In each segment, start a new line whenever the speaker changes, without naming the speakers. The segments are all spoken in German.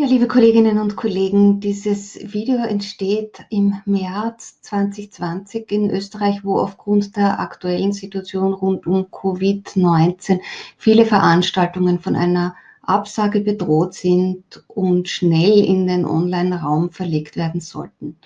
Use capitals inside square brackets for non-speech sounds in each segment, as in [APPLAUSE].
Ja, liebe Kolleginnen und Kollegen, dieses Video entsteht im März 2020 in Österreich, wo aufgrund der aktuellen Situation rund um Covid-19 viele Veranstaltungen von einer Absage bedroht sind und schnell in den Online-Raum verlegt werden sollten.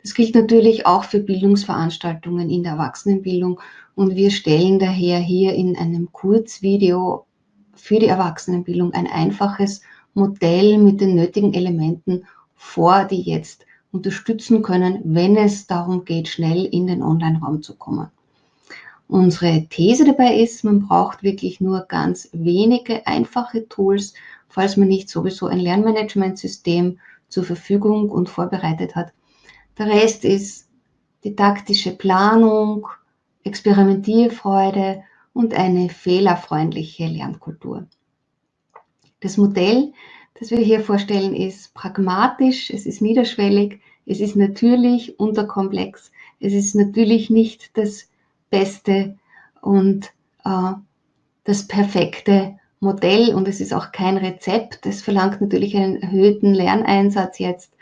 Das gilt natürlich auch für Bildungsveranstaltungen in der Erwachsenenbildung und wir stellen daher hier in einem Kurzvideo für die Erwachsenenbildung ein einfaches Modell mit den nötigen Elementen vor, die jetzt unterstützen können, wenn es darum geht, schnell in den Online-Raum zu kommen. Unsere These dabei ist, man braucht wirklich nur ganz wenige einfache Tools, falls man nicht sowieso ein Lernmanagementsystem zur Verfügung und vorbereitet hat. Der Rest ist didaktische Planung, Experimentierfreude und eine fehlerfreundliche Lernkultur. Das Modell, das wir hier vorstellen, ist pragmatisch, es ist niederschwellig, es ist natürlich unterkomplex, es ist natürlich nicht das beste und äh, das perfekte Modell und es ist auch kein Rezept. Es verlangt natürlich einen erhöhten Lerneinsatz jetzt.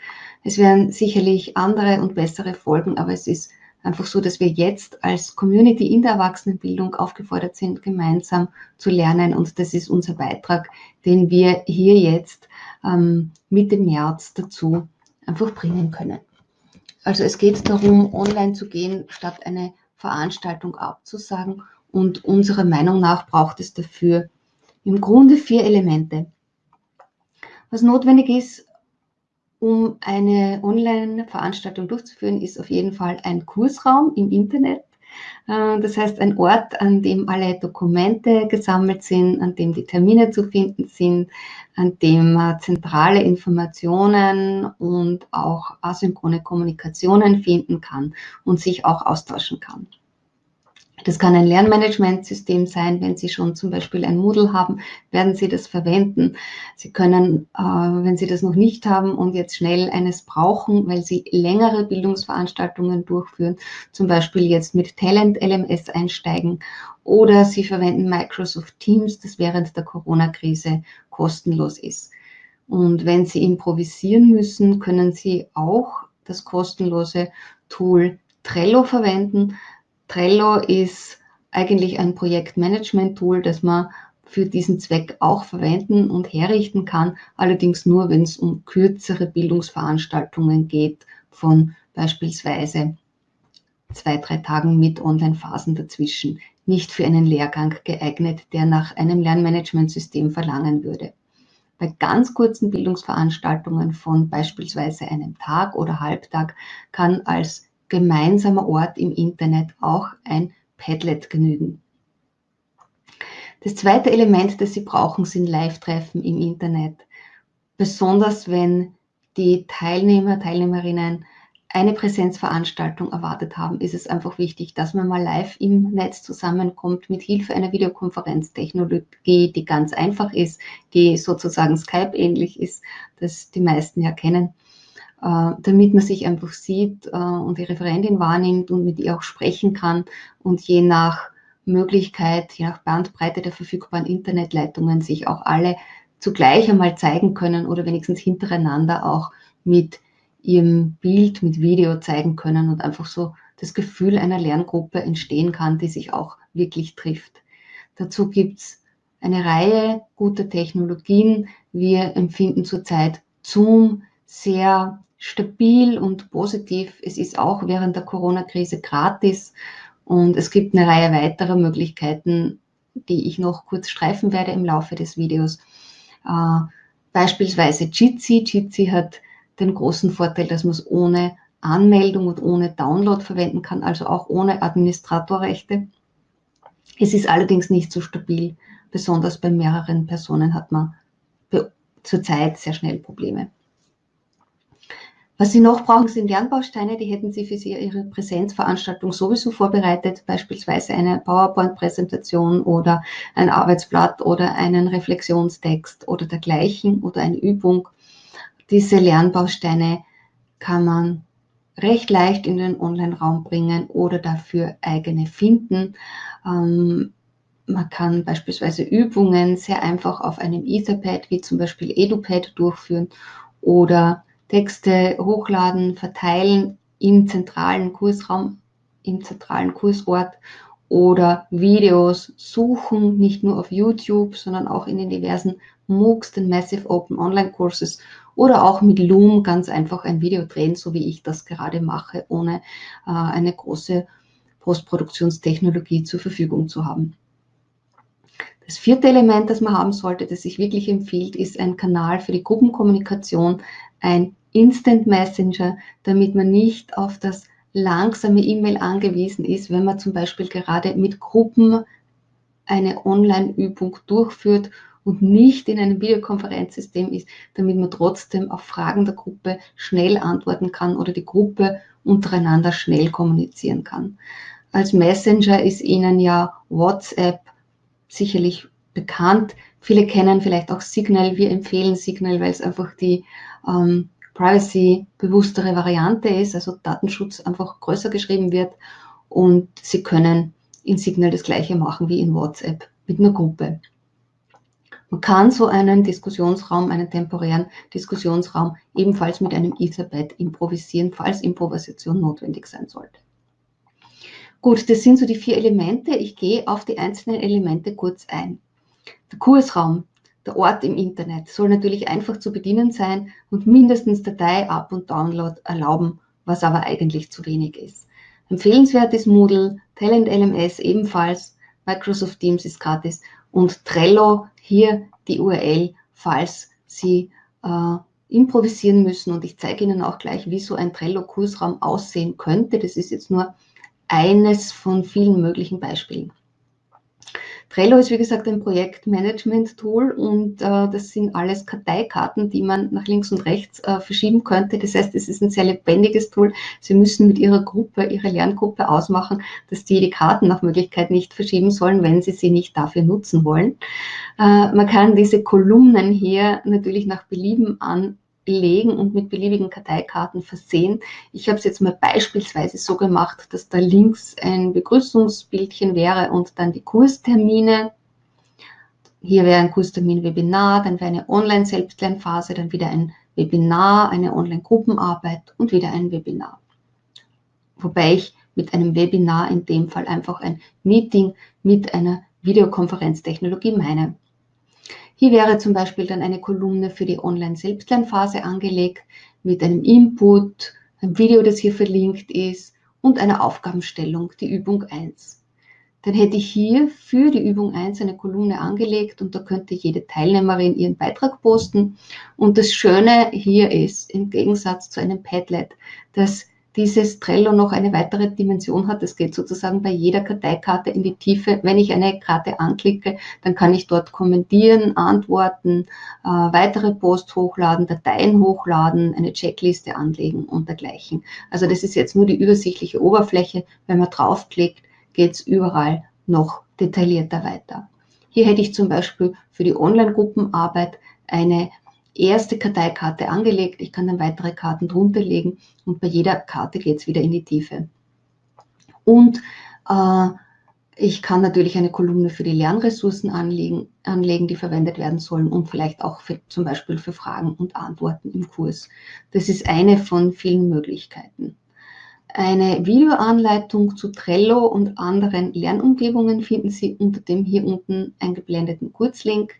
Es werden sicherlich andere und bessere Folgen, aber es ist einfach so, dass wir jetzt als Community in der Erwachsenenbildung aufgefordert sind, gemeinsam zu lernen. Und das ist unser Beitrag, den wir hier jetzt ähm, Mitte März dazu einfach bringen können. Also es geht darum, online zu gehen, statt eine Veranstaltung abzusagen. Und unserer Meinung nach braucht es dafür im Grunde vier Elemente. Was notwendig ist, um eine Online-Veranstaltung durchzuführen, ist auf jeden Fall ein Kursraum im Internet. Äh, das heißt, ein Ort, an dem alle Dokumente gesammelt sind, an dem die Termine zu finden sind, an dem man zentrale Informationen und auch asynchrone Kommunikationen finden kann und sich auch austauschen kann. Das kann ein Lernmanagementsystem sein. Wenn Sie schon zum Beispiel ein Moodle haben, werden Sie das verwenden. Sie können, äh, wenn Sie das noch nicht haben und jetzt schnell eines brauchen, weil Sie längere Bildungsveranstaltungen durchführen, zum Beispiel jetzt mit Talent LMS einsteigen oder Sie verwenden Microsoft Teams, das während der Corona-Krise kostenlos ist. Und wenn Sie improvisieren müssen, können Sie auch das kostenlose Tool Trello verwenden. Trello ist eigentlich ein Projektmanagement-Tool, das man für diesen Zweck auch verwenden und herrichten kann, allerdings nur, wenn es um kürzere Bildungsveranstaltungen geht, von beispielsweise zwei, drei Tagen mit Online-Phasen dazwischen, nicht für einen Lehrgang geeignet, der nach einem Lernmanagementsystem verlangen würde. Bei ganz kurzen Bildungsveranstaltungen von beispielsweise einem Tag oder Halbtag kann als gemeinsamer Ort im Internet auch ein Padlet genügen. Das zweite Element, das Sie brauchen, sind Live-Treffen im Internet. Besonders wenn die Teilnehmer, Teilnehmerinnen eine Präsenzveranstaltung erwartet haben, ist es einfach wichtig, dass man mal live im Netz zusammenkommt mit Hilfe einer Videokonferenztechnologie, die ganz einfach ist, die sozusagen Skype ähnlich ist, das die meisten ja kennen. Äh, damit man sich einfach sieht äh, und die Referentin wahrnimmt und mit ihr auch sprechen kann und je nach Möglichkeit, je nach Bandbreite der verfügbaren Internetleitungen sich auch alle zugleich einmal zeigen können oder wenigstens hintereinander auch mit ihrem Bild, mit Video zeigen können und einfach so das Gefühl einer Lerngruppe entstehen kann, die sich auch wirklich trifft. Dazu gibt's eine Reihe guter Technologien. Wir empfinden zurzeit Zoom sehr stabil und positiv. Es ist auch während der Corona-Krise gratis und es gibt eine Reihe weiterer Möglichkeiten, die ich noch kurz streifen werde im Laufe des Videos. Äh, beispielsweise Jitsi. Jitsi hat den großen Vorteil, dass man es ohne Anmeldung und ohne Download verwenden kann, also auch ohne Administratorrechte. Es ist allerdings nicht so stabil. Besonders bei mehreren Personen hat man zurzeit sehr schnell Probleme. Was Sie noch brauchen, sind Lernbausteine. Die hätten Sie für Ihre Präsenzveranstaltung sowieso vorbereitet, beispielsweise eine PowerPoint-Präsentation oder ein Arbeitsblatt oder einen Reflexionstext oder dergleichen oder eine Übung. Diese Lernbausteine kann man recht leicht in den Online-Raum bringen oder dafür eigene finden. Ähm, man kann beispielsweise Übungen sehr einfach auf einem Etherpad wie zum Beispiel EduPad durchführen oder Texte hochladen, verteilen im zentralen Kursraum, im zentralen Kursort oder Videos suchen, nicht nur auf YouTube, sondern auch in den diversen MOOCs, den Massive Open Online Courses oder auch mit Loom ganz einfach ein Video drehen, so wie ich das gerade mache, ohne äh, eine große Postproduktionstechnologie zur Verfügung zu haben. Das vierte Element, das man haben sollte, das sich wirklich empfiehlt, ist ein Kanal für die Gruppenkommunikation, ein Instant Messenger, damit man nicht auf das langsame E-Mail angewiesen ist, wenn man zum Beispiel gerade mit Gruppen eine Online-Übung durchführt und nicht in einem Videokonferenzsystem ist, damit man trotzdem auf Fragen der Gruppe schnell antworten kann oder die Gruppe untereinander schnell kommunizieren kann. Als Messenger ist Ihnen ja WhatsApp sicherlich bekannt. Viele kennen vielleicht auch Signal. Wir empfehlen Signal, weil es einfach die ähm, privacy-bewusstere Variante ist, also Datenschutz einfach größer geschrieben wird und Sie können in Signal das gleiche machen wie in WhatsApp mit einer Gruppe. Man kann so einen Diskussionsraum, einen temporären Diskussionsraum ebenfalls mit einem Etherpad improvisieren, falls Improvisation notwendig sein sollte. Gut, das sind so die vier Elemente. Ich gehe auf die einzelnen Elemente kurz ein. Der Kursraum der Ort im Internet soll natürlich einfach zu bedienen sein und mindestens Datei, Up- und Download erlauben, was aber eigentlich zu wenig ist. Empfehlenswert ist Moodle, Talent LMS ebenfalls, Microsoft Teams ist gratis und Trello hier die URL, falls Sie äh, improvisieren müssen. Und ich zeige Ihnen auch gleich, wie so ein Trello-Kursraum aussehen könnte. Das ist jetzt nur eines von vielen möglichen Beispielen. Trello ist wie gesagt ein Projektmanagement-Tool und äh, das sind alles Karteikarten, die man nach links und rechts äh, verschieben könnte. Das heißt, es ist ein sehr lebendiges Tool. Sie müssen mit Ihrer Gruppe, Ihrer Lerngruppe ausmachen, dass die die Karten nach Möglichkeit nicht verschieben sollen, wenn Sie sie nicht dafür nutzen wollen. Äh, man kann diese Kolumnen hier natürlich nach Belieben an belegen und mit beliebigen Karteikarten versehen. Ich habe es jetzt mal beispielsweise so gemacht, dass da links ein Begrüßungsbildchen wäre und dann die Kurstermine. Hier wäre ein Kurstermin Webinar, dann wäre eine Online-Selbstlernphase, dann wieder ein Webinar, eine Online-Gruppenarbeit und wieder ein Webinar. Wobei ich mit einem Webinar in dem Fall einfach ein Meeting mit einer Videokonferenztechnologie meine. Hier wäre zum Beispiel dann eine Kolumne für die Online-Selbstlernphase angelegt mit einem Input, einem Video, das hier verlinkt ist und einer Aufgabenstellung, die Übung 1. Dann hätte ich hier für die Übung 1 eine Kolumne angelegt und da könnte jede Teilnehmerin ihren Beitrag posten. Und das Schöne hier ist, im Gegensatz zu einem Padlet, dass dieses Trello noch eine weitere Dimension hat. Es geht sozusagen bei jeder Karteikarte in die Tiefe. Wenn ich eine Karte anklicke, dann kann ich dort kommentieren, antworten, äh, weitere Posts hochladen, Dateien hochladen, eine Checkliste anlegen und dergleichen. Also das ist jetzt nur die übersichtliche Oberfläche. Wenn man draufklickt, geht es überall noch detaillierter weiter. Hier hätte ich zum Beispiel für die Online-Gruppenarbeit eine erste Karteikarte angelegt. Ich kann dann weitere Karten drunter legen und bei jeder Karte geht es wieder in die Tiefe. Und äh, ich kann natürlich eine Kolumne für die Lernressourcen anlegen, anlegen, die verwendet werden sollen und vielleicht auch für, zum Beispiel für Fragen und Antworten im Kurs. Das ist eine von vielen Möglichkeiten. Eine Videoanleitung zu Trello und anderen Lernumgebungen finden Sie unter dem hier unten eingeblendeten Kurzlink.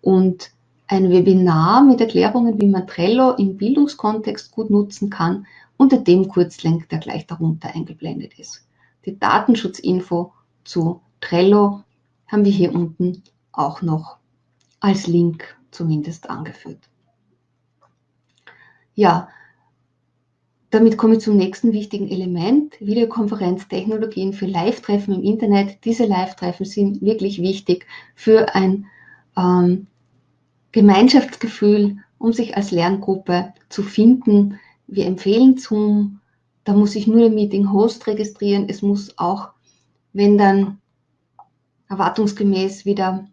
Und ein Webinar mit Erklärungen, wie man Trello im Bildungskontext gut nutzen kann, unter dem Kurzlink, der gleich darunter eingeblendet ist. Die Datenschutzinfo zu Trello haben wir hier unten auch noch als Link zumindest angeführt. Ja, damit komme ich zum nächsten wichtigen Element, Videokonferenztechnologien für Live-Treffen im Internet. Diese Live-Treffen sind wirklich wichtig für ein ähm, Gemeinschaftsgefühl, um sich als Lerngruppe zu finden. Wir empfehlen Zoom. Da muss ich nur den Meeting-Host registrieren. Es muss auch, wenn dann erwartungsgemäß wieder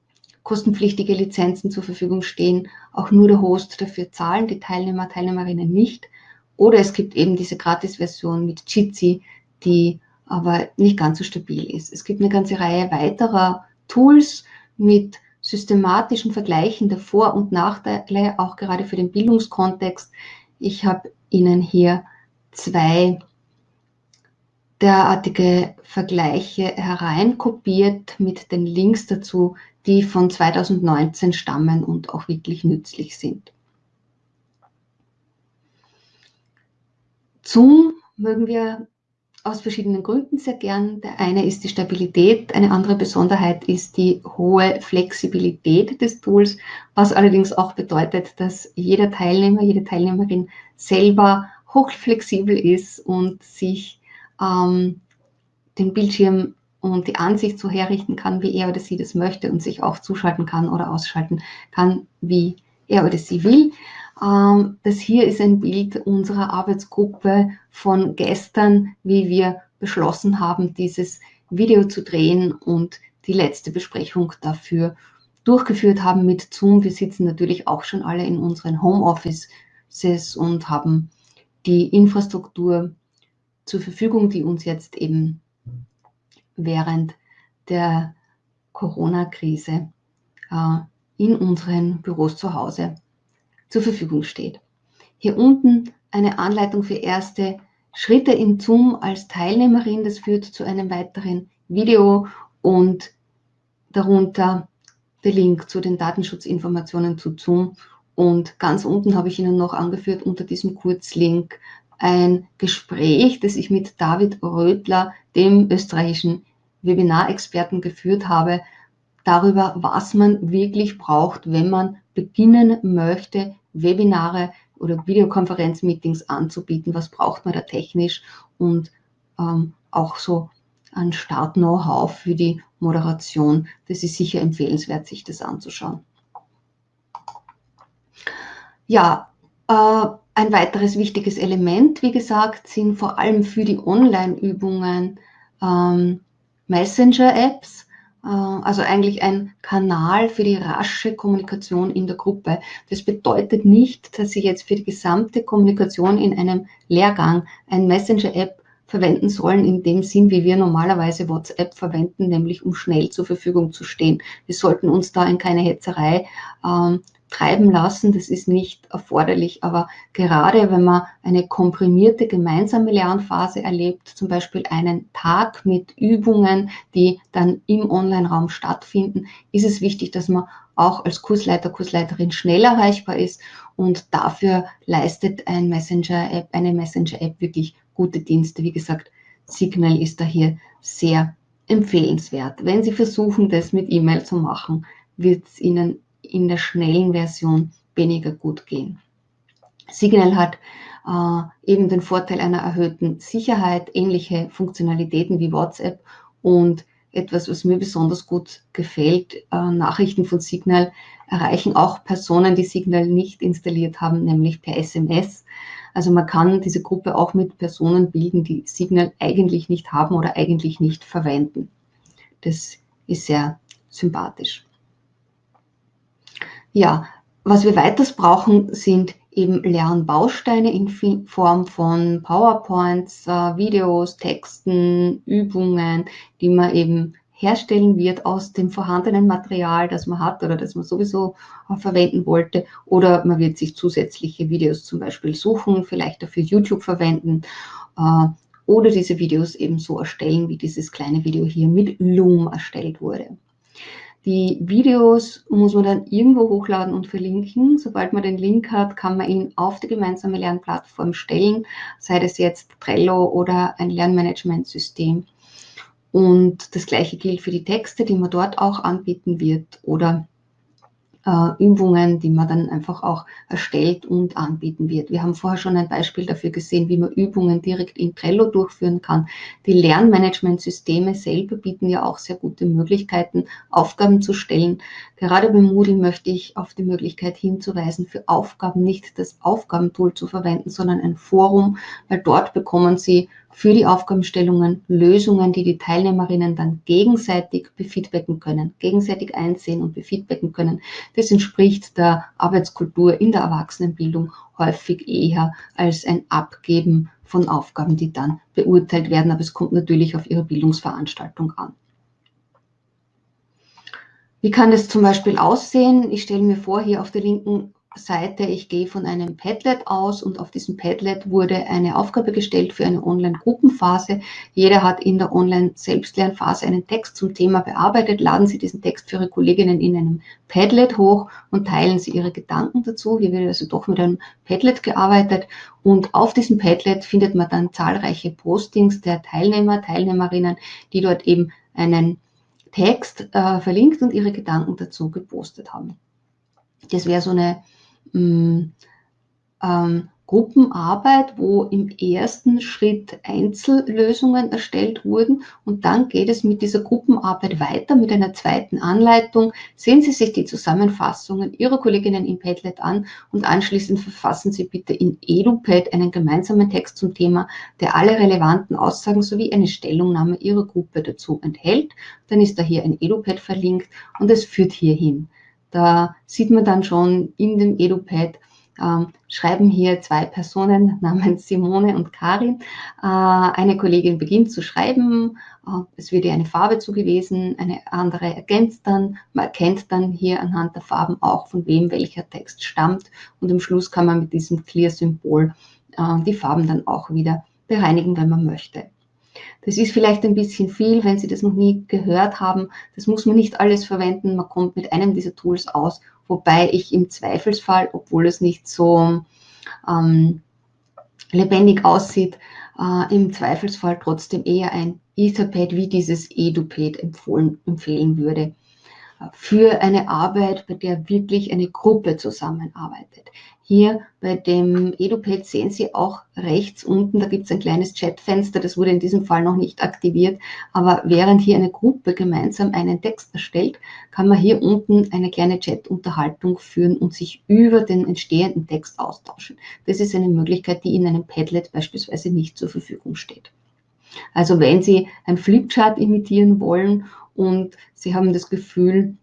kostenpflichtige Lizenzen zur Verfügung stehen, auch nur der Host dafür zahlen, die Teilnehmer, Teilnehmerinnen nicht. Oder es gibt eben diese Gratis-Version mit Jitsi, die aber nicht ganz so stabil ist. Es gibt eine ganze Reihe weiterer Tools mit systematischen Vergleichen der Vor- und Nachteile, auch gerade für den Bildungskontext. Ich habe Ihnen hier zwei derartige Vergleiche hereinkopiert mit den Links dazu, die von 2019 stammen und auch wirklich nützlich sind. Zoom mögen wir aus verschiedenen Gründen sehr gern. Der eine ist die Stabilität, eine andere Besonderheit ist die hohe Flexibilität des Tools, was allerdings auch bedeutet, dass jeder Teilnehmer, jede Teilnehmerin selber hochflexibel ist und sich ähm, den Bildschirm und die Ansicht so herrichten kann, wie er oder sie das möchte und sich auch zuschalten kann oder ausschalten kann, wie er oder sie will. Ähm, das hier ist ein Bild unserer Arbeitsgruppe von gestern, wie wir beschlossen haben, dieses Video zu drehen und die letzte Besprechung dafür durchgeführt haben mit Zoom. Wir sitzen natürlich auch schon alle in unseren Homeoffices und haben die Infrastruktur zur Verfügung, die uns jetzt eben während der Corona-Krise äh, in unseren Büros zu Hause zur Verfügung steht. Hier unten eine Anleitung für erste Schritte in Zoom als Teilnehmerin. Das führt zu einem weiteren Video und darunter der Link zu den Datenschutzinformationen zu Zoom. Und ganz unten habe ich Ihnen noch angeführt unter diesem Kurzlink ein Gespräch, das ich mit David Rödler, dem österreichischen Webinarexperten, geführt habe, darüber, was man wirklich braucht, wenn man beginnen möchte, Webinare oder Videokonferenzmeetings anzubieten. Was braucht man da technisch und ähm, auch so an Start-Know-how für die Moderation. Das ist sicher empfehlenswert, sich das anzuschauen. Ja, äh, ein weiteres wichtiges Element, wie gesagt, sind vor allem für die Online-Übungen ähm, Messenger-Apps, also eigentlich ein Kanal für die rasche Kommunikation in der Gruppe. Das bedeutet nicht, dass Sie jetzt für die gesamte Kommunikation in einem Lehrgang ein Messenger-App verwenden sollen in dem Sinn, wie wir normalerweise WhatsApp verwenden, nämlich um schnell zur Verfügung zu stehen. Wir sollten uns da in keine Hetzerei ähm, treiben lassen. Das ist nicht erforderlich, aber gerade wenn man eine komprimierte gemeinsame Lernphase erlebt, zum Beispiel einen Tag mit Übungen, die dann im Online-Raum stattfinden, ist es wichtig, dass man auch als Kursleiter, Kursleiterin schnell erreichbar ist und dafür leistet ein Messenger-App, eine Messenger-App wirklich gute Dienste. Wie gesagt, Signal ist da hier sehr empfehlenswert. Wenn Sie versuchen, das mit E-Mail zu machen, wird es Ihnen in der schnellen Version weniger gut gehen. Signal hat äh, eben den Vorteil einer erhöhten Sicherheit, ähnliche Funktionalitäten wie WhatsApp und etwas, was mir besonders gut gefällt, äh, Nachrichten von Signal erreichen auch Personen, die Signal nicht installiert haben, nämlich per SMS. Also man kann diese Gruppe auch mit Personen bilden, die Signal eigentlich nicht haben oder eigentlich nicht verwenden. Das ist sehr sympathisch. Ja, was wir weiters brauchen, sind eben Lernbausteine in Form von PowerPoints, äh, Videos, Texten, Übungen, die man eben herstellen wird aus dem vorhandenen Material, das man hat oder das man sowieso äh, verwenden wollte. Oder man wird sich zusätzliche Videos zum Beispiel suchen, vielleicht dafür YouTube verwenden äh, oder diese Videos eben so erstellen, wie dieses kleine Video hier mit Loom erstellt wurde. Die Videos muss man dann irgendwo hochladen und verlinken. Sobald man den Link hat, kann man ihn auf die gemeinsame Lernplattform stellen, sei das jetzt Trello oder ein Lernmanagementsystem. Und das gleiche gilt für die Texte, die man dort auch anbieten wird oder Übungen, die man dann einfach auch erstellt und anbieten wird. Wir haben vorher schon ein Beispiel dafür gesehen, wie man Übungen direkt in Trello durchführen kann. Die Lernmanagementsysteme selber bieten ja auch sehr gute Möglichkeiten, Aufgaben zu stellen. Gerade bei Moodle möchte ich auf die Möglichkeit hinzuweisen, für Aufgaben nicht das Aufgabentool zu verwenden, sondern ein Forum, weil dort bekommen Sie für die Aufgabenstellungen Lösungen, die die Teilnehmerinnen dann gegenseitig befeedbacken können, gegenseitig einsehen und befeedbacken können. Das entspricht der Arbeitskultur in der Erwachsenenbildung häufig eher als ein Abgeben von Aufgaben, die dann beurteilt werden. Aber es kommt natürlich auf Ihre Bildungsveranstaltung an. Wie kann das zum Beispiel aussehen? Ich stelle mir vor, hier auf der linken Seite, ich gehe von einem Padlet aus und auf diesem Padlet wurde eine Aufgabe gestellt für eine Online-Gruppenphase. Jeder hat in der Online-Selbstlernphase einen Text zum Thema bearbeitet. Laden Sie diesen Text für Ihre Kolleginnen in einem Padlet hoch und teilen Sie Ihre Gedanken dazu. Hier wird also doch mit einem Padlet gearbeitet und auf diesem Padlet findet man dann zahlreiche Postings der Teilnehmer, Teilnehmerinnen, die dort eben einen Text äh, verlinkt und ihre Gedanken dazu gepostet haben. Das wäre so eine mh, ähm, Gruppenarbeit, wo im ersten Schritt Einzellösungen erstellt wurden und dann geht es mit dieser Gruppenarbeit weiter mit einer zweiten Anleitung. Sehen Sie sich die Zusammenfassungen Ihrer Kolleginnen im Padlet an und anschließend verfassen Sie bitte in EduPad einen gemeinsamen Text zum Thema, der alle relevanten Aussagen sowie eine Stellungnahme Ihrer Gruppe dazu enthält. Dann ist da hier ein EduPad verlinkt und es führt hierhin. Da sieht man dann schon in dem EduPad, äh, schreiben hier zwei Personen [LAUGHS] namens Simone und Karin. Äh, eine Kollegin beginnt zu schreiben, äh, es wird ihr eine Farbe zugewiesen, eine andere ergänzt dann, man erkennt dann hier anhand der Farben auch, von wem welcher Text stammt und am Schluss kann man mit diesem Clear-Symbol äh, die Farben dann auch wieder bereinigen, wenn man möchte. Das ist vielleicht ein bisschen viel, wenn Sie das noch nie gehört haben. Das muss man nicht alles verwenden. Man kommt mit einem dieser Tools aus, wobei ich im Zweifelsfall, obwohl es nicht so ähm, lebendig aussieht, äh, im Zweifelsfall trotzdem eher ein Etherpad wie dieses EduPad empfohlen, empfehlen würde für eine Arbeit, bei der wirklich eine Gruppe zusammenarbeitet. Hier bei dem EduPad sehen Sie auch rechts unten, da gibt es ein kleines Chatfenster, das wurde in diesem Fall noch nicht aktiviert, aber während hier eine Gruppe gemeinsam einen Text erstellt, kann man hier unten eine kleine Chat-Unterhaltung führen und sich über den entstehenden Text austauschen. Das ist eine Möglichkeit, die in einem Padlet beispielsweise nicht zur Verfügung steht. Also wenn Sie ein Flipchart imitieren wollen und Sie haben das Gefühl,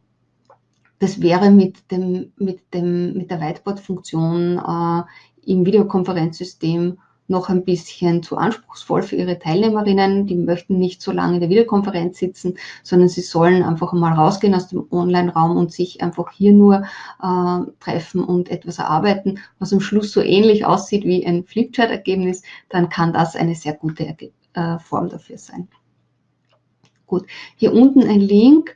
das wäre mit, dem, mit, dem, mit der Whiteboard-Funktion äh, im Videokonferenzsystem noch ein bisschen zu anspruchsvoll für Ihre Teilnehmerinnen. Die möchten nicht so lange in der Videokonferenz sitzen, sondern sie sollen einfach mal rausgehen aus dem Online-Raum und sich einfach hier nur äh, treffen und etwas erarbeiten, was am Schluss so ähnlich aussieht wie ein Flipchart-Ergebnis, dann kann das eine sehr gute Erge äh, Form dafür sein. Gut, hier unten ein Link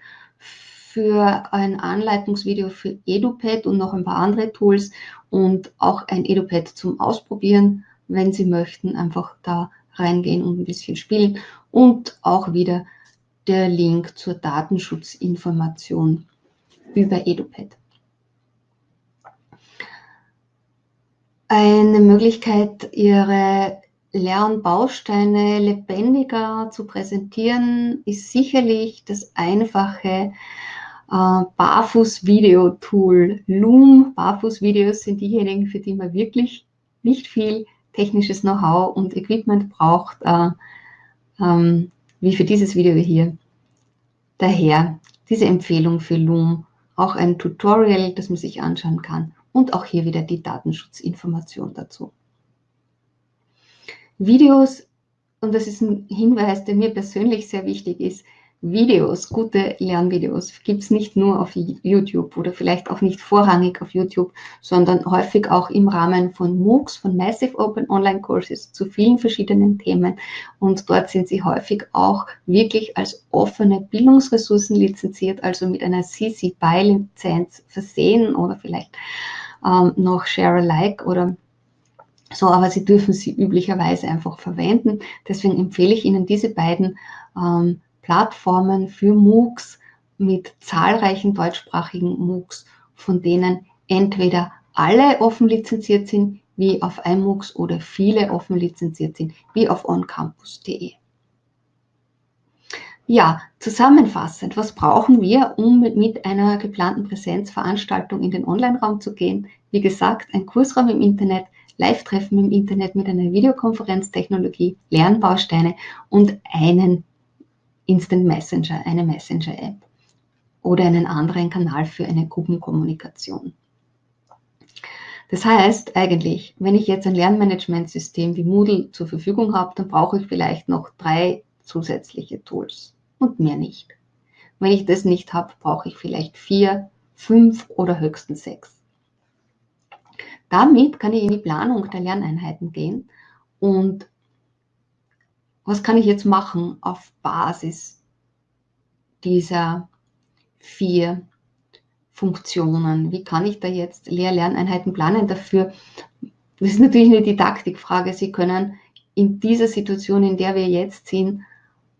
für ein Anleitungsvideo für EduPad und noch ein paar andere Tools und auch ein EduPad zum Ausprobieren, wenn Sie möchten, einfach da reingehen und ein bisschen spielen und auch wieder der Link zur Datenschutzinformation über EduPad. Eine Möglichkeit, Ihre Lernbausteine lebendiger zu präsentieren, ist sicherlich das einfache äh, Barfuß-Video-Tool. Loom Barfuß-Videos sind diejenigen, für die man wirklich nicht viel technisches Know-how und Equipment braucht, äh, ähm, wie für dieses Video hier. Daher diese Empfehlung für Loom, auch ein Tutorial, das man sich anschauen kann und auch hier wieder die Datenschutzinformation dazu. Videos, und das ist ein Hinweis, der mir persönlich sehr wichtig ist, Videos, gute Lernvideos gibt es nicht nur auf YouTube oder vielleicht auch nicht vorrangig auf YouTube, sondern häufig auch im Rahmen von MOOCs, von Massive Open Online Courses zu vielen verschiedenen Themen. Und dort sind sie häufig auch wirklich als offene Bildungsressourcen lizenziert, also mit einer CC BY-Lizenz versehen oder vielleicht ähm, noch Share Alike oder so, aber Sie dürfen sie üblicherweise einfach verwenden. Deswegen empfehle ich Ihnen diese beiden ähm, Plattformen für MOOCs mit zahlreichen deutschsprachigen MOOCs, von denen entweder alle offen lizenziert sind, wie auf iMOOCs oder viele offen lizenziert sind, wie auf oncampus.de. Ja, zusammenfassend, was brauchen wir, um mit einer geplanten Präsenzveranstaltung in den Online-Raum zu gehen? Wie gesagt, ein Kursraum im Internet, Live-Treffen im Internet mit einer Videokonferenztechnologie, Lernbausteine und einen Instant Messenger, eine Messenger-App oder einen anderen Kanal für eine Gruppenkommunikation. Das heißt eigentlich, wenn ich jetzt ein Lernmanagementsystem wie Moodle zur Verfügung habe, dann brauche ich vielleicht noch drei zusätzliche Tools und mehr nicht. Wenn ich das nicht habe, brauche ich vielleicht vier, fünf oder höchstens sechs. Damit kann ich in die Planung der Lerneinheiten gehen und was kann ich jetzt machen auf Basis dieser vier Funktionen? Wie kann ich da jetzt Lehr-Lerneinheiten planen dafür? Das ist natürlich eine Didaktikfrage. Sie können in dieser Situation, in der wir jetzt sind,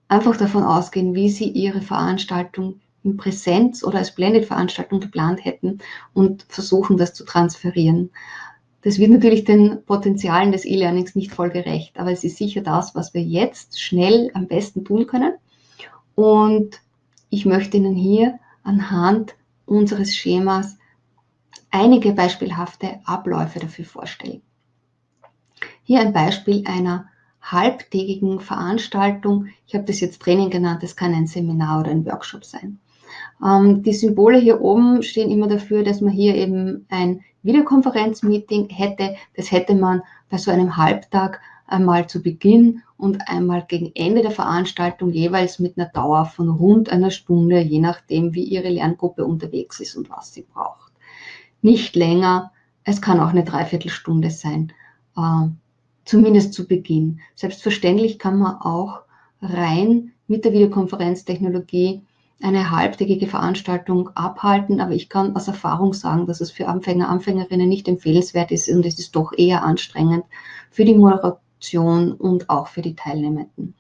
einfach davon ausgehen, wie Sie Ihre Veranstaltung in Präsenz oder als Blended-Veranstaltung geplant hätten und versuchen, das zu transferieren. Das wird natürlich den Potenzialen des E-Learnings nicht voll gerecht, aber es ist sicher das, was wir jetzt schnell am besten tun können. Und ich möchte Ihnen hier anhand unseres Schemas einige beispielhafte Abläufe dafür vorstellen. Hier ein Beispiel einer halbtägigen Veranstaltung. Ich habe das jetzt Training genannt, das kann ein Seminar oder ein Workshop sein. Ähm, die Symbole hier oben stehen immer dafür, dass man hier eben ein Videokonferenzmeeting hätte. Das hätte man bei so einem Halbtag einmal zu Beginn und einmal gegen Ende der Veranstaltung jeweils mit einer Dauer von rund einer Stunde, je nachdem, wie Ihre Lerngruppe unterwegs ist und was sie braucht. Nicht länger, es kann auch eine Dreiviertelstunde sein, äh, zumindest zu Beginn. Selbstverständlich kann man auch rein mit der Videokonferenztechnologie eine halbtägige Veranstaltung abhalten, aber ich kann aus Erfahrung sagen, dass es für Anfänger, Anfängerinnen nicht empfehlenswert ist und es ist doch eher anstrengend für die Moderation und auch für die Teilnehmenden.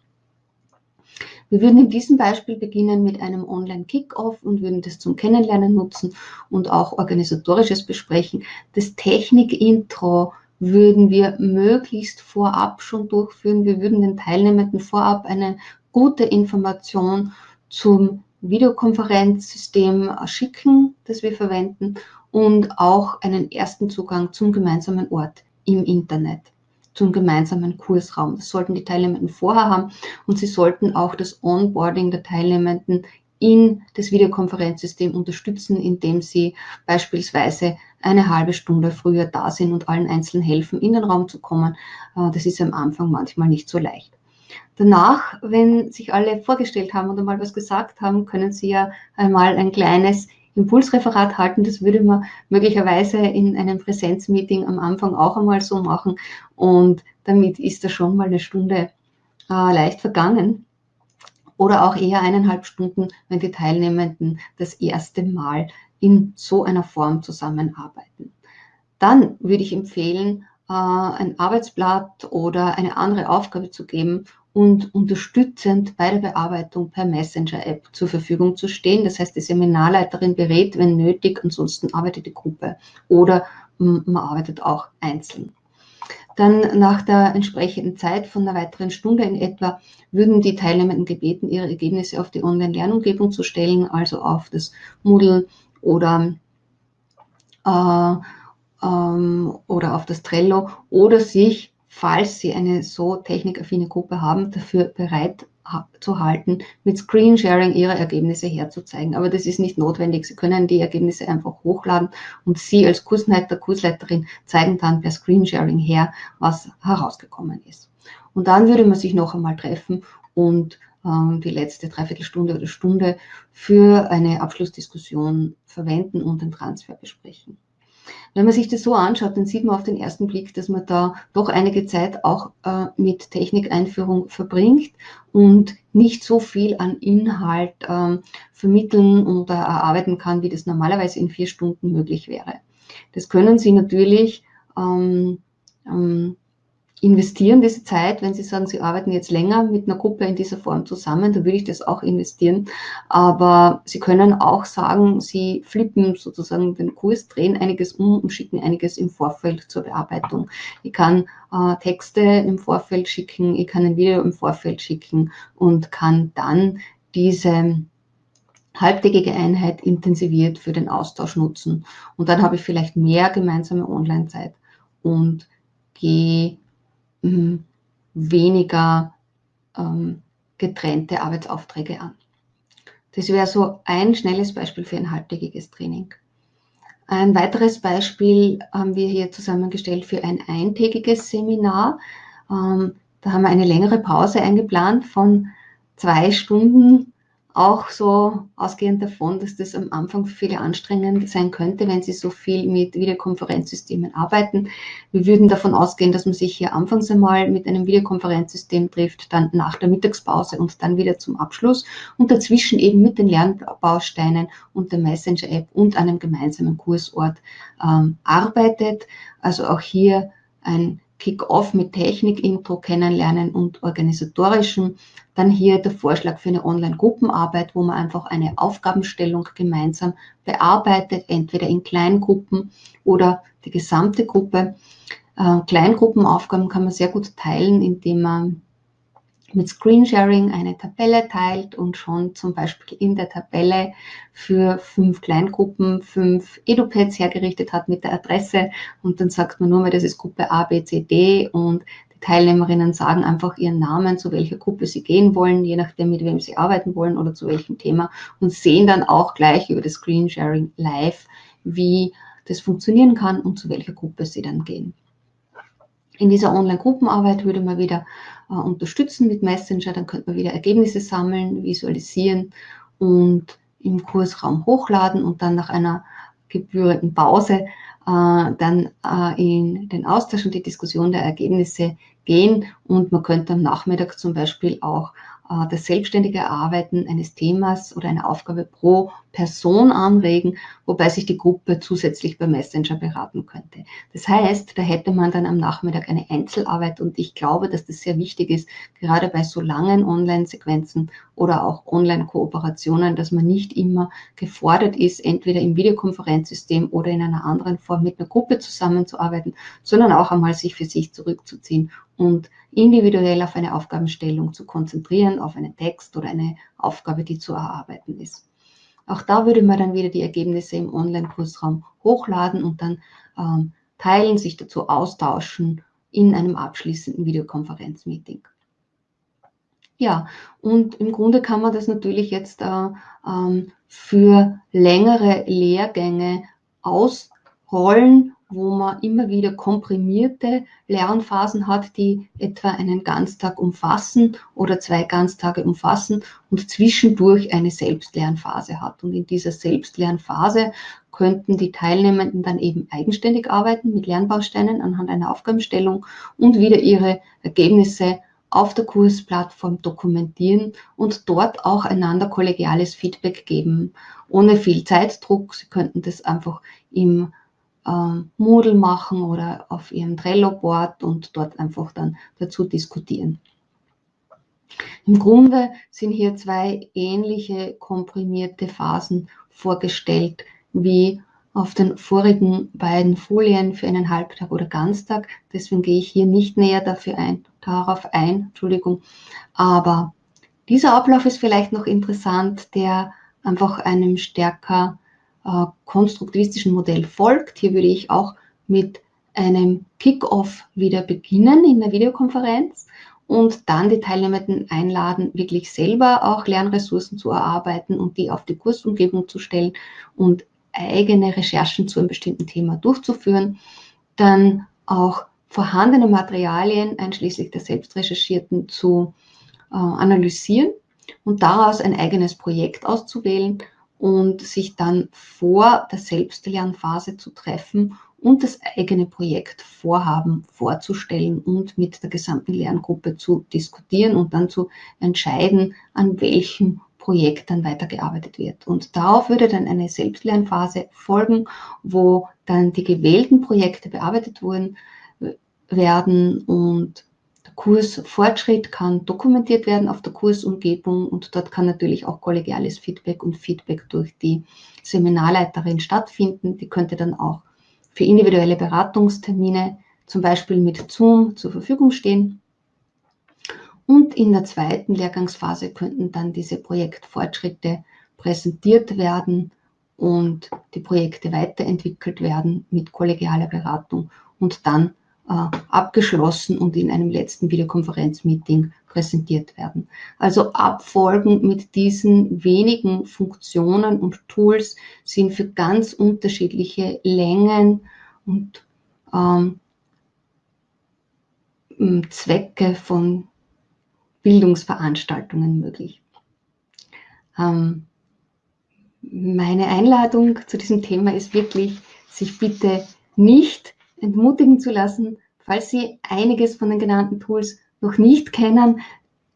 Wir würden in diesem Beispiel beginnen mit einem Online-Kickoff und würden das zum Kennenlernen nutzen und auch organisatorisches besprechen. Das Technik-Intro würden wir möglichst vorab schon durchführen. Wir würden den Teilnehmenden vorab eine gute Information zum Videokonferenzsystem schicken, das wir verwenden und auch einen ersten Zugang zum gemeinsamen Ort im Internet, zum gemeinsamen Kursraum. Das sollten die Teilnehmenden vorher haben und sie sollten auch das Onboarding der Teilnehmenden in das Videokonferenzsystem unterstützen, indem sie beispielsweise eine halbe Stunde früher da sind und allen einzeln helfen, in den Raum zu kommen. Äh, das ist am Anfang manchmal nicht so leicht. Danach, wenn sich alle vorgestellt haben oder mal was gesagt haben, können Sie ja einmal ein kleines Impulsreferat halten. Das würde man möglicherweise in einem Präsenzmeeting am Anfang auch einmal so machen. Und damit ist da schon mal eine Stunde äh, leicht vergangen. Oder auch eher eineinhalb Stunden, wenn die Teilnehmenden das erste Mal in so einer Form zusammenarbeiten. Dann würde ich empfehlen, äh, ein Arbeitsblatt oder eine andere Aufgabe zu geben und unterstützend bei der Bearbeitung per Messenger-App zur Verfügung zu stehen. Das heißt, die Seminarleiterin berät, wenn nötig, ansonsten arbeitet die Gruppe oder man arbeitet auch einzeln. Dann nach der entsprechenden Zeit von einer weiteren Stunde in etwa würden die Teilnehmenden gebeten, ihre Ergebnisse auf die Online-Lernumgebung zu stellen, also auf das Moodle oder äh, ähm, oder auf das Trello oder sich, falls Sie eine so technikaffine Gruppe haben, dafür bereit zu halten, mit Screensharing Ihre Ergebnisse herzuzeigen. Aber das ist nicht notwendig. Sie können die Ergebnisse einfach hochladen und Sie als Kursleiter, Kursleiterin zeigen dann per Screensharing her, was herausgekommen ist. Und dann würde man sich noch einmal treffen und ähm, die letzte Dreiviertelstunde oder Stunde für eine Abschlussdiskussion verwenden und den Transfer besprechen. Wenn man sich das so anschaut, dann sieht man auf den ersten Blick, dass man da doch einige Zeit auch äh, mit Technikeinführung verbringt und nicht so viel an Inhalt ähm, vermitteln oder erarbeiten kann, wie das normalerweise in vier Stunden möglich wäre. Das können Sie natürlich ähm, ähm, investieren diese Zeit, wenn Sie sagen, Sie arbeiten jetzt länger mit einer Gruppe in dieser Form zusammen, dann würde ich das auch investieren. Aber Sie können auch sagen, Sie flippen sozusagen den Kurs, drehen einiges um und schicken einiges im Vorfeld zur Bearbeitung. Ich kann äh, Texte im Vorfeld schicken, ich kann ein Video im Vorfeld schicken und kann dann diese halbtägige Einheit intensiviert für den Austausch nutzen. Und dann habe ich vielleicht mehr gemeinsame Online-Zeit und gehe weniger ähm, getrennte Arbeitsaufträge an. Das wäre so ein schnelles Beispiel für ein halbtägiges Training. Ein weiteres Beispiel haben wir hier zusammengestellt für ein eintägiges Seminar. Ähm, da haben wir eine längere Pause eingeplant von zwei Stunden auch so ausgehend davon, dass das am Anfang für viele anstrengend sein könnte, wenn sie so viel mit Videokonferenzsystemen arbeiten. Wir würden davon ausgehen, dass man sich hier anfangs einmal mit einem Videokonferenzsystem trifft, dann nach der Mittagspause und dann wieder zum Abschluss und dazwischen eben mit den Lernbausteinen und der Messenger-App und einem gemeinsamen Kursort ähm, arbeitet. Also auch hier ein Kick-Off mit Technik-Intro kennenlernen und organisatorischen. Dann hier der Vorschlag für eine Online-Gruppenarbeit, wo man einfach eine Aufgabenstellung gemeinsam bearbeitet, entweder in Kleingruppen oder die gesamte Gruppe. Äh, Kleingruppenaufgaben kann man sehr gut teilen, indem man mit Screensharing eine Tabelle teilt und schon zum Beispiel in der Tabelle für fünf Kleingruppen fünf Edupads hergerichtet hat mit der Adresse. Und dann sagt man nur mal, das ist Gruppe A, B, C, D. Und die Teilnehmerinnen sagen einfach ihren Namen, zu welcher Gruppe sie gehen wollen, je nachdem, mit wem sie arbeiten wollen oder zu welchem Thema. Und sehen dann auch gleich über das Screensharing live, wie das funktionieren kann und zu welcher Gruppe sie dann gehen. In dieser Online-Gruppenarbeit würde man wieder äh, unterstützen mit Messenger, dann könnte man wieder Ergebnisse sammeln, visualisieren und im Kursraum hochladen und dann nach einer gebührenden Pause äh, dann äh, in den Austausch und die Diskussion der Ergebnisse gehen. Und man könnte am Nachmittag zum Beispiel auch äh, das selbstständige Erarbeiten eines Themas oder einer Aufgabe pro Person anregen, wobei sich die Gruppe zusätzlich bei Messenger beraten könnte. Das heißt, da hätte man dann am Nachmittag eine Einzelarbeit und ich glaube, dass das sehr wichtig ist, gerade bei so langen Online-Sequenzen oder auch Online-Kooperationen, dass man nicht immer gefordert ist, entweder im Videokonferenzsystem oder in einer anderen Form mit einer Gruppe zusammenzuarbeiten, sondern auch einmal sich für sich zurückzuziehen und individuell auf eine Aufgabenstellung zu konzentrieren, auf einen Text oder eine Aufgabe, die zu erarbeiten ist. Auch da würde man dann wieder die Ergebnisse im Online-Kursraum hochladen und dann ähm, teilen, sich dazu austauschen in einem abschließenden Videokonferenzmeeting. Ja, und im Grunde kann man das natürlich jetzt äh, ähm, für längere Lehrgänge ausrollen wo man immer wieder komprimierte Lernphasen hat, die etwa einen Ganztag umfassen oder zwei Ganztage umfassen und zwischendurch eine Selbstlernphase hat. Und in dieser Selbstlernphase könnten die Teilnehmenden dann eben eigenständig arbeiten mit Lernbausteinen anhand einer Aufgabenstellung und wieder ihre Ergebnisse auf der Kursplattform dokumentieren und dort auch einander kollegiales Feedback geben, ohne viel Zeitdruck. Sie könnten das einfach im äh, Moodle machen oder auf ihrem Trello-Board und dort einfach dann dazu diskutieren. Im Grunde sind hier zwei ähnliche komprimierte Phasen vorgestellt wie auf den vorigen beiden Folien für einen Halbtag oder Ganztag. Deswegen gehe ich hier nicht näher dafür ein, darauf ein, Entschuldigung. Aber dieser Ablauf ist vielleicht noch interessant, der einfach einem stärker äh, konstruktivistischen Modell folgt. Hier würde ich auch mit einem Kick-off wieder beginnen in der Videokonferenz und dann die Teilnehmenden einladen, wirklich selber auch Lernressourcen zu erarbeiten und die auf die Kursumgebung zu stellen und eigene Recherchen zu einem bestimmten Thema durchzuführen. Dann auch vorhandene Materialien, einschließlich der selbstrecherchierten, zu äh, analysieren und daraus ein eigenes Projekt auszuwählen und sich dann vor der Selbstlernphase zu treffen und das eigene Projektvorhaben vorzustellen und mit der gesamten Lerngruppe zu diskutieren und dann zu entscheiden, an welchem Projekt dann weitergearbeitet wird. Und darauf würde dann eine Selbstlernphase folgen, wo dann die gewählten Projekte bearbeitet wurden, werden und Kursfortschritt kann dokumentiert werden auf der Kursumgebung und dort kann natürlich auch kollegiales Feedback und Feedback durch die Seminarleiterin stattfinden. Die könnte dann auch für individuelle Beratungstermine zum Beispiel mit Zoom zur Verfügung stehen. Und in der zweiten Lehrgangsphase könnten dann diese Projektfortschritte präsentiert werden und die Projekte weiterentwickelt werden mit kollegialer Beratung und dann abgeschlossen und in einem letzten Videokonferenzmeeting präsentiert werden. Also Abfolgen mit diesen wenigen Funktionen und Tools sind für ganz unterschiedliche Längen und ähm, Zwecke von Bildungsveranstaltungen möglich. Ähm, meine Einladung zu diesem Thema ist wirklich, sich bitte nicht entmutigen zu lassen, falls Sie einiges von den genannten Tools noch nicht kennen,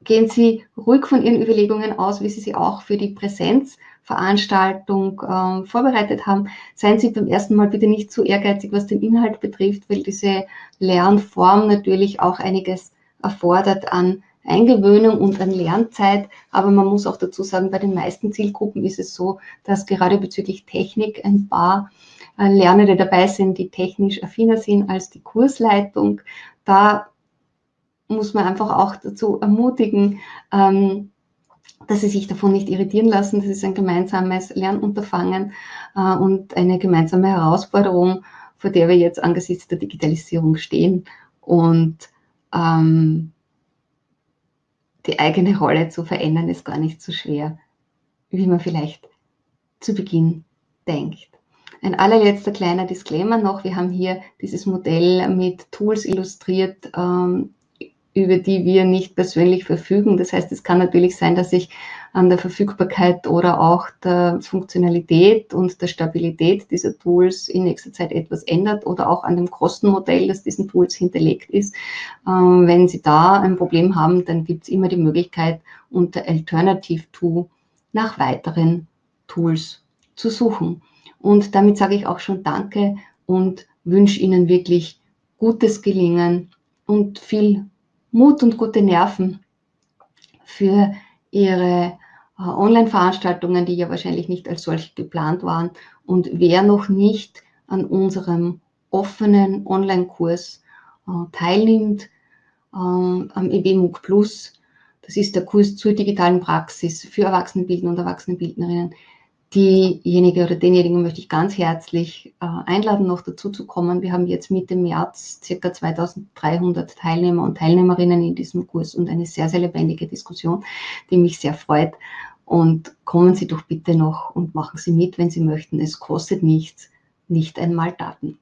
gehen Sie ruhig von Ihren Überlegungen aus, wie Sie sie auch für die Präsenzveranstaltung äh, vorbereitet haben. Seien Sie beim ersten Mal bitte nicht zu ehrgeizig, was den Inhalt betrifft, weil diese Lernform natürlich auch einiges erfordert an Eingewöhnung und an Lernzeit. Aber man muss auch dazu sagen, bei den meisten Zielgruppen ist es so, dass gerade bezüglich Technik ein paar Lernende dabei sind, die technisch affiner sind als die Kursleitung. Da muss man einfach auch dazu ermutigen, ähm, dass sie sich davon nicht irritieren lassen. Das ist ein gemeinsames Lernunterfangen äh, und eine gemeinsame Herausforderung, vor der wir jetzt angesichts der Digitalisierung stehen. Und ähm, die eigene Rolle zu verändern, ist gar nicht so schwer, wie man vielleicht zu Beginn denkt. Ein allerletzter kleiner Disclaimer noch. Wir haben hier dieses Modell mit Tools illustriert, ähm, über die wir nicht persönlich verfügen. Das heißt, es kann natürlich sein, dass sich an der Verfügbarkeit oder auch der Funktionalität und der Stabilität dieser Tools in nächster Zeit etwas ändert oder auch an dem Kostenmodell, das diesen Tools hinterlegt ist. Ähm, wenn Sie da ein Problem haben, dann gibt es immer die Möglichkeit, unter Alternative to nach weiteren Tools zu suchen. Und damit sage ich auch schon Danke und wünsche Ihnen wirklich gutes Gelingen und viel Mut und gute Nerven für Ihre äh, Online-Veranstaltungen, die ja wahrscheinlich nicht als solche geplant waren. Und wer noch nicht an unserem offenen Online-Kurs äh, teilnimmt, äh, am EBMUG Plus, das ist der Kurs zur digitalen Praxis für Erwachsenenbildner und Erwachsenenbildnerinnen, Diejenige oder denjenigen möchte ich ganz herzlich äh, einladen, noch dazu zu kommen. Wir haben jetzt Mitte März circa 2300 Teilnehmer und Teilnehmerinnen in diesem Kurs und eine sehr, sehr lebendige Diskussion, die mich sehr freut. Und kommen Sie doch bitte noch und machen Sie mit, wenn Sie möchten. Es kostet nichts, nicht einmal Daten.